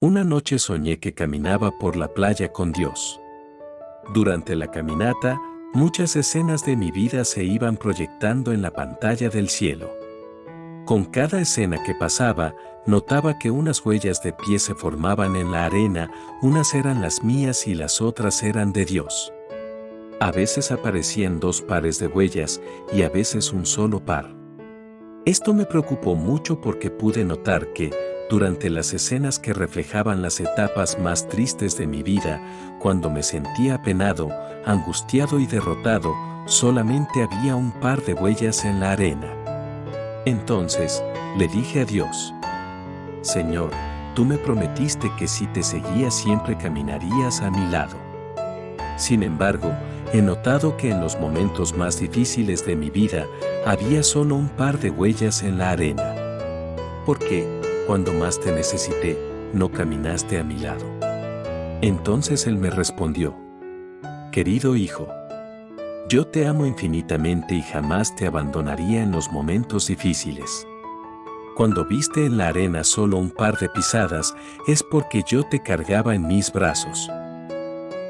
Una noche soñé que caminaba por la playa con Dios. Durante la caminata, muchas escenas de mi vida se iban proyectando en la pantalla del cielo. Con cada escena que pasaba, notaba que unas huellas de pie se formaban en la arena, unas eran las mías y las otras eran de Dios. A veces aparecían dos pares de huellas y a veces un solo par. Esto me preocupó mucho porque pude notar que, durante las escenas que reflejaban las etapas más tristes de mi vida, cuando me sentía apenado, angustiado y derrotado, solamente había un par de huellas en la arena. Entonces, le dije a Dios, Señor, tú me prometiste que si te seguía siempre caminarías a mi lado. Sin embargo, he notado que en los momentos más difíciles de mi vida había solo un par de huellas en la arena. ¿Por qué? Cuando más te necesité, no caminaste a mi lado. Entonces él me respondió, Querido hijo, yo te amo infinitamente y jamás te abandonaría en los momentos difíciles. Cuando viste en la arena solo un par de pisadas, es porque yo te cargaba en mis brazos.